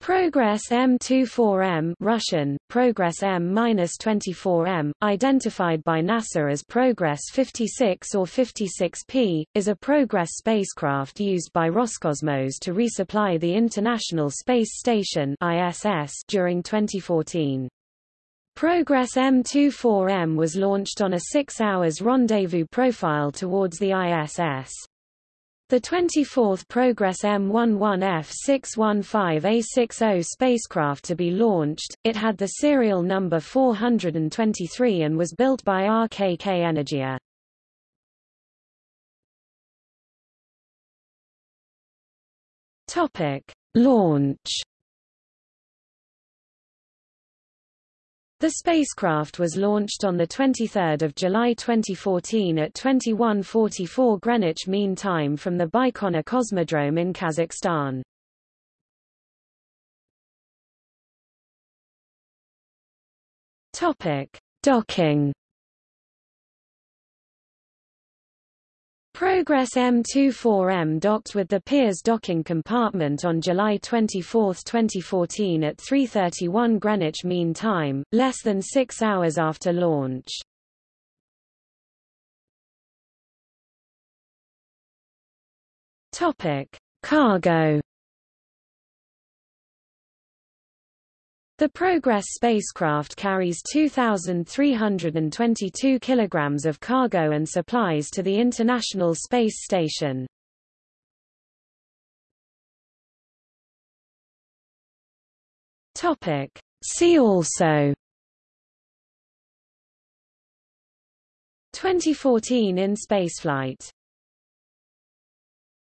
Progress M24M Russian, Progress M-24M, identified by NASA as Progress 56 or 56P, is a Progress spacecraft used by Roscosmos to resupply the International Space Station ISS during 2014. Progress M24M was launched on a six hours rendezvous profile towards the ISS. The 24th Progress M11F615A60 spacecraft to be launched, it had the serial number 423 and was built by RKK Energia. Topic: Launch The spacecraft was launched on 23 July 2014 at 21:44 Greenwich Mean Time from the Baikonur Cosmodrome in Kazakhstan. Topic: Docking Progress M24M docked with the Pirs docking compartment on July 24, 2014 at 3.31 Greenwich Mean Time, less than six hours after launch. Cargo The Progress spacecraft carries 2,322 kilograms of cargo and supplies to the International Space Station. Topic. See also 2014 in spaceflight